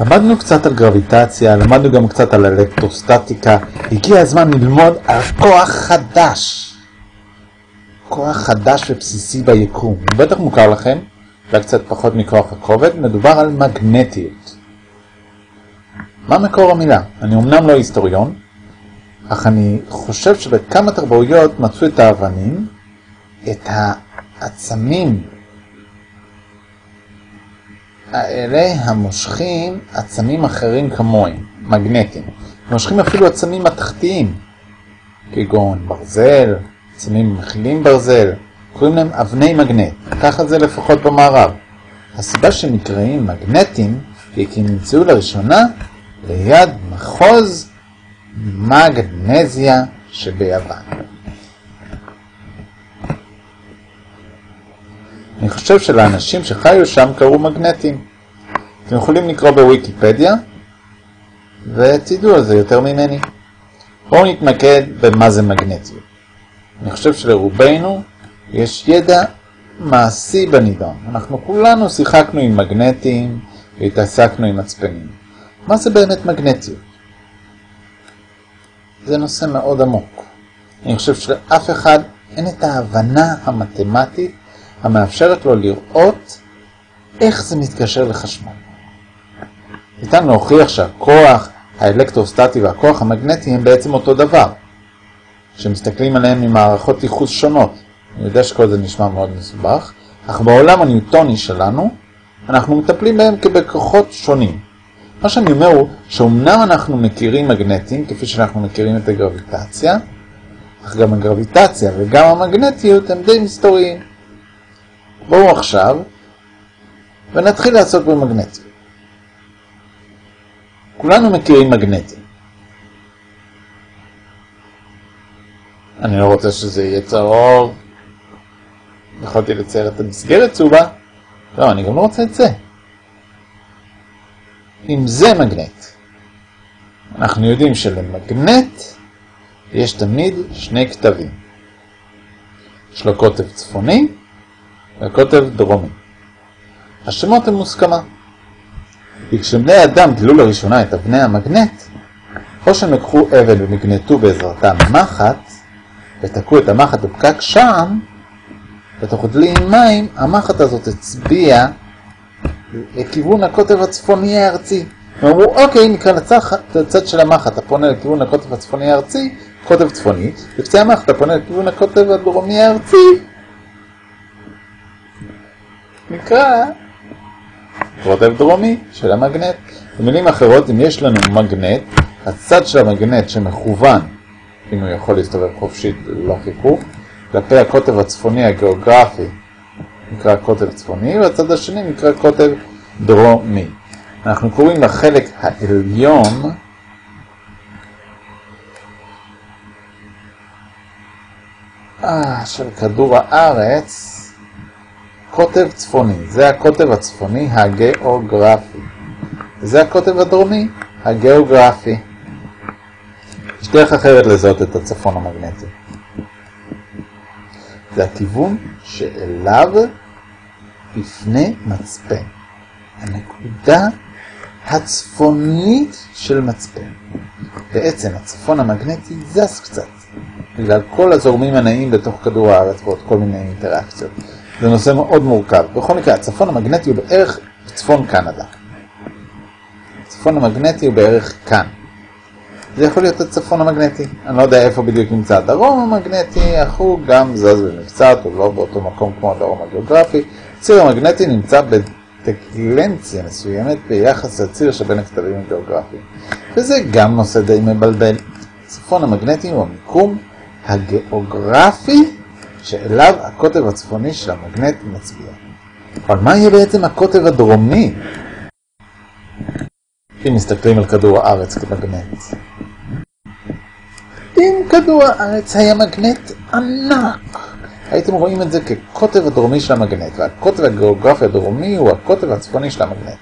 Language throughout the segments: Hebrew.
למדנו קצת על גרביטציה, למדנו גם קצת על אלקטרוסטטיקה. הגיע הזמן ללמוד על כוח חדש. כוח חדש ובסיסי ביקום. הוא בטח מוכר לכם, אולי קצת פחות מכוח הכובד, מדובר על מגנטיות. מה מקור המילה? אני אמנם לא היסטוריון, אך אני חושב שבכמה תרבויות מצאו את האבנים, את העצמים האלה המושכים עצמים אחרים כמוהם, מגנטים. מושכים אפילו עצמים מתכתיים, כגון ברזל, עצמים מכילים ברזל, קוראים להם אבני מגנט, ככה זה לפחות במערב. הסיבה שנקראים מגנטים היא כי נמצאו לראשונה ליד מחוז מגנזיה שביוון. חושב שלאנשים שחיו שם קראו מגנטים. אתם יכולים לקרוא בוויקיפדיה ותדעו על זה יותר ממני. בואו נתמקד במה זה מגנטיות. אני חושב שלרובנו יש ידע מעשי בנידון. אנחנו כולנו שיחקנו עם מגנטים והתעסקנו עם מצפנים. מה זה באמת מגנטיות? זה נושא מאוד עמוק. אני חושב שלאף אחד אין את ההבנה המתמטית המאפשרת לו לראות איך זה מתקשר לחשמל. ניתן להוכיח שהכוח האלקטרוסטטי והכוח המגנטי הם בעצם אותו דבר, שמסתכלים עליהם ממערכות ייחוס שונות. אני יודע שכל זה נשמע מאוד מסובך, אך בעולם הניוטוני שלנו, אנחנו מטפלים בהם כבכוחות שונים. מה שאני אומר הוא שאומנם אנחנו מכירים מגנטים, כפי שאנחנו מכירים את הגרביטציה, אך גם הגרביטציה וגם המגנטיות הם די מסתוריים. בואו עכשיו ונתחיל לעסוק במגנטיות. כולנו מכירים מגנטים. אני לא רוצה שזה יהיה צהוב. יכולתי לצייר את המסגרת צהובה. לא, אני גם לא רוצה את זה. אם זה מגנט, אנחנו יודעים שלמגנט יש תמיד שני כתבים. יש לו קוטב צפוני והקוטב דרומי. השמות הם מוסכמה. כי כשבני אדם גילו לראשונה את אבני המגנט, או שהם לקחו אבן ומגנטו בעזרתם מחט, ותקעו את המחט בפקק שם, ותוך עם מים, המחט הזאת הצביעה לכיוון הקוטב הצפוני הארצי. הם אמרו, אוקיי, נקרא לצד של המחט הפונה לכיוון הקוטב הצפוני הארצי, קוטב צפוני, וקצה המחט הפונה לכיוון הקוטב הדרומי הארצי, נקרא קוטב דרומי של המגנט. במילים אחרות, אם יש לנו מגנט, הצד של המגנט שמכוון, אם הוא יכול להסתובב חופשית ללא חיכוך, כלפי הקוטב הצפוני הגיאוגרפי נקרא קוטב צפוני, והצד השני נקרא קוטב דרומי. אנחנו קוראים לחלק העליון אה, של כדור הארץ קוטב צפוני, זה הקוטב הצפוני הגיאוגרפי. זה הקוטב הדרומי הגיאוגרפי. יש דרך אחרת לזהות את הצפון המגנטי. זה הכיוון שאליו יפנה מצפן. הנקודה הצפונית של מצפן. בעצם הצפון המגנטי זז קצת, בגלל כל הזורמים הנעים בתוך כדור הארץ ועוד כל מיני אינטראקציות. זה נושא מאוד מורכב. בכל מקרה, הצפון המגנטי הוא בערך צפון קנדה. הצפון המגנטי הוא בערך כאן. זה יכול להיות הצפון המגנטי. אני לא יודע איפה בדיוק נמצא הדרום המגנטי, אך הוא גם זז במקצת, הוא לא באותו מקום כמו הדרום הגיאוגרפי. הציר המגנטי נמצא בטקלנציה מסוימת ביחס לציר שבין הכתבים הגיאוגרפיים. וזה גם נושא די מבלבל. הצפון המגנטי הוא המיקום הגיאוגרפי שאליו הקוטב הצפוני של המגנט מצביע. אבל מה יהיה בעצם הקוטב הדרומי? אם מסתכלים על כדור הארץ כמגנט. אם כדור הארץ היה מגנט ענק, הייתם רואים את זה כקוטב הדרומי של המגנט, והקוטב הגיאוגרפי הדרומי הוא הקוטב הצפוני של המגנט.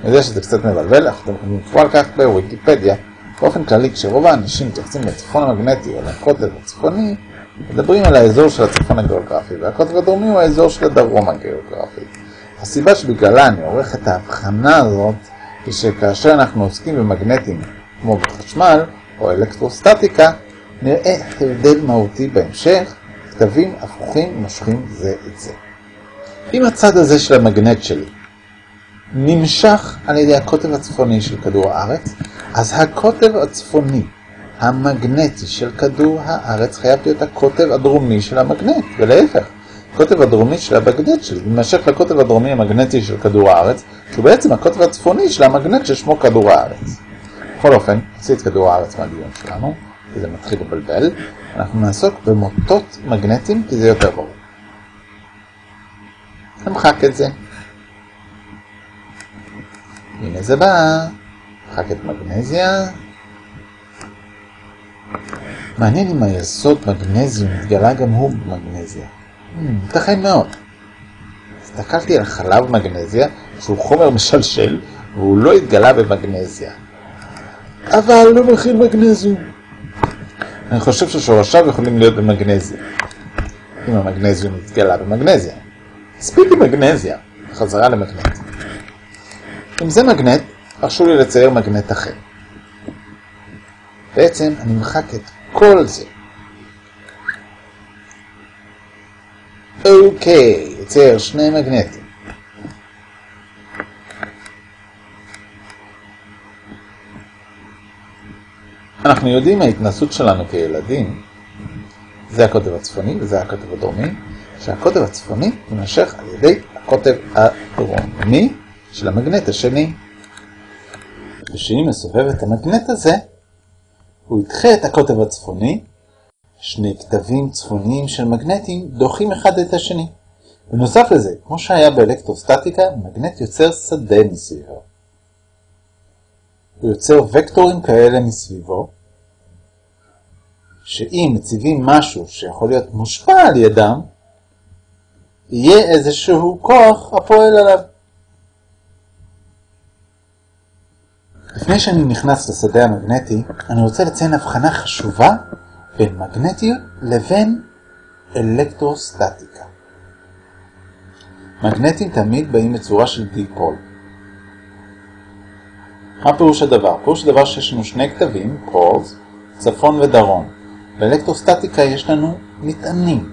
אני יודע שזה קצת מבלבל, אך אתם יכולים לקרוא על כך בוויקיפדיה. באופן כללי, כשרוב האנשים מתייחסים לצפון המגנטי או לקוטב הצפוני, מדברים על האזור של הצפון הגיאוגרפי, והקוטב הדרומי הוא האזור של הדרום הגיאוגרפי. הסיבה שבגללה אני עורך את ההבחנה הזאת היא שכאשר אנחנו עוסקים במגנטים כמו בחשמל או אלקטרוסטטיקה, נראה הבדל מהותי בהמשך, כתבים הפוכים מושכים זה את זה. אם הצד הזה של המגנט שלי נמשך על ידי הקוטב הצפוני של כדור הארץ, אז הקוטב הצפוני המגנטי של כדור הארץ חייב להיות הקוטב הדרומי של המגנט, ולהפך. הקוטב הדרומי של המגנט שלי יימשך לקוטב הדרומי המגנטי של כדור הארץ, שהוא בעצם הקוטב הצפוני של המגנט ששמו כדור הארץ. בכל אופן, נוציא את כדור הארץ מהדיון שלנו, כי זה מתחיל לבלבל. אנחנו נעסוק במוטות מגנטיים, כי זה יותר ברור. נמחק את זה. הנה זה בא, נמחק את מגנזיה. מעניין אם היסוד מגנזיום התגלה גם הוא במגנזיה. ייתכן hmm, מאוד. הסתכלתי על חלב מגנזיה, שהוא חומר משלשל, והוא לא התגלה במגנזיה. אבל לא מכיל מגנזיום. אני חושב ששורשיו יכולים להיות במגנזיה. אם המגנזיום התגלה במגנזיה. מספיק עם מגנזיה, חזרה למגנט. אם זה מגנט, הרשו לי לצייר מגנט אחר. בעצם אני מחק את כל זה. אוקיי, יצייר שני מגנטים. אנחנו יודעים מההתנסות שלנו כילדים, זה הקוטב הצפוני וזה הקוטב הדרומי, שהקוטב הצפוני יימשך על ידי הקוטב הדרומי של המגנט השני. ושאם מסובב את המגנט הזה, הוא ידחה את הקוטב הצפוני, שני כתבים צפוניים של מגנטים דוחים אחד את השני. בנוסף לזה, כמו שהיה באלקטרוסטטיקה, מגנט יוצר שדה מסביבו. הוא יוצר וקטורים כאלה מסביבו, שאם מציבים משהו שיכול להיות מושפע על ידם, יהיה איזשהו כוח הפועל עליו. לפני שאני נכנס לשדה המגנטי, אני רוצה לציין הבחנה חשובה בין מגנטיות לבין אלקטרוסטטיקה. מגנטים תמיד באים בצורה של דיפול. מה פירוש הדבר? פירוש הדבר שיש לנו שני כתבים, פולס, צפון ודרום. באלקטרוסטטיקה יש לנו מטענים.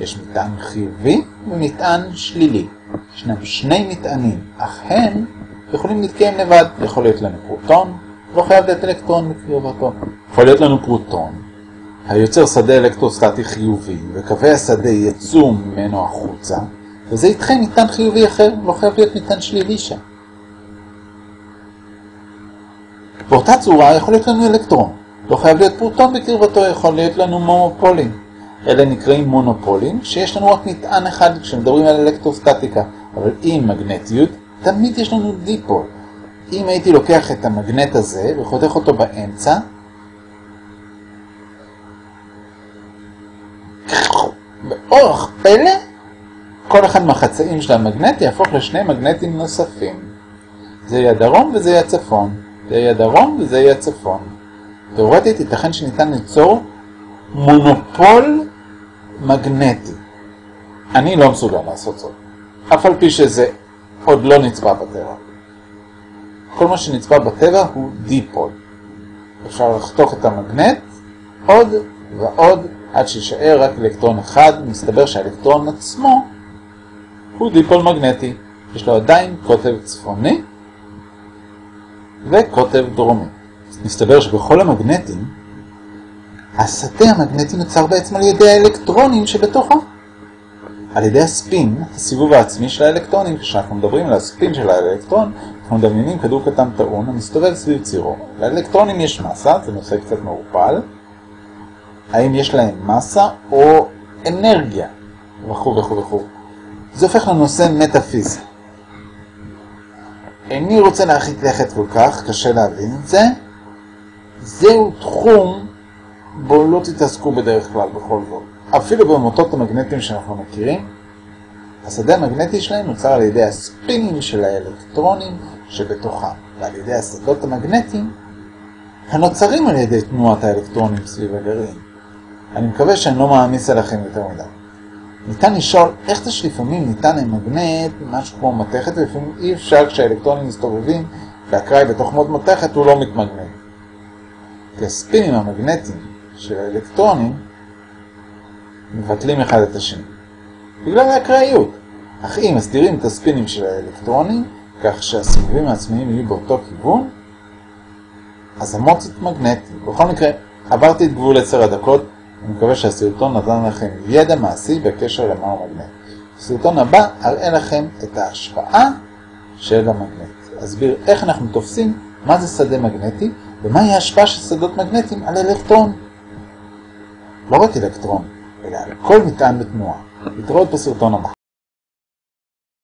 יש מטען חיובי ומטען שלילי. ישנם שני מטענים, אך הם יכולים להתקיים לבד. יכול להיות לנו פרוטון, לא חייב להיות אלקטרון בקרבתו. יכול להיות לנו פרוטון, היוצר שדה אלקטרוסטטי חיובי, וקווי השדה יצאו ממנו החוצה, וזה ידחה מטען חיובי אחר, לא חייב להיות מטען שלילי שם. באותה צורה יכול להיות לנו אלקטרון, לא חייב להיות פרוטון בקרבתו, יכול להיות לנו מונופולים. אלה נקראים מונופולים, שיש לנו רק מטען אחד כשמדברים על אלקטרוסטטיקה, אבל עם מגנטיות תמיד יש לנו דיפול. אם הייתי לוקח את המגנט הזה וחותך אותו באמצע, באורח פלא, כל אחד מהחצאים של המגנט יהפוך לשני מגנטים נוספים. זה יהיה הדרום וזה יהיה הצפון. זה יהיה הדרום וזה יהיה הצפון. תאורטית ייתכן שניתן ליצור מונופול מגנטי. אני לא מסוגל לעשות זאת, אף על פי שזה עוד לא נצפה בטבע. כל מה שנצפה בטבע הוא דיפול. אפשר לחתוך את המגנט עוד ועוד עד שישאר רק אלקטרון אחד, מסתבר שהאלקטרון עצמו הוא דיפול מגנטי. יש לו עדיין קוטב צפוני וקוטב דרומי. מסתבר שבכל המגנטים השדה המגנטי נוצר בעצם על ידי האלקטרונים שבתוכו. על ידי הספין, הסיבוב העצמי של האלקטרונים, כשאנחנו מדברים על הספין של האלקטרון, אנחנו מדמיינים כדור קטן טעון המסתובב סביב צירו. לאלקטרונים יש מסה, זה נושא קצת מעורפל. האם יש להם מסה או אנרגיה, וכו' וכו' וכו'. זה הופך לנושא מטאפיזי. איני רוצה להרחיק לכת כל כך, קשה להבין את זה. זהו תחום בו לא תתעסקו בדרך כלל בכל זאת. אפילו במוטות המגנטיים שאנחנו מכירים, השדה המגנטי שלהם נוצר על ידי הספינים של האלקטרונים שבתוכם, ועל ידי השדות המגנטיים הנוצרים על ידי תנועת האלקטרונים סביב הגרעין. אני מקווה שאני לא מעמיס עליכם יותר מדי. ניתן לשאול איך זה שלפעמים ניתן למגנט משהו כמו מתכת ולפעמים אי אפשר כשהאלקטרונים מסתובבים והקראי בתוך מוד מתכת הוא לא מתמגנט. כי הספינים המגנטיים של האלקטרונים מבטלים אחד את השני. בגלל האקראיות. אך אם מסדירים את הספינים של האלקטרונים כך שהסיבובים העצמיים יהיו באותו כיוון, אז המוץ יתמגנטי. בכל מקרה, עברתי את גבול 10 הדקות, אני מקווה שהסרטון נתן לכם ידע מעשי בקשר למהו מגנט. בסרטון הבא אראה לכם את ההשפעה של המגנט. אסביר איך אנחנו תופסים מה זה שדה מגנטי ומהי ההשפעה של שדות מגנטיים על אלקטרון. לא רק אלקטרון, אלא על כל מטען בתנועה. להתראות בסרטון הבא.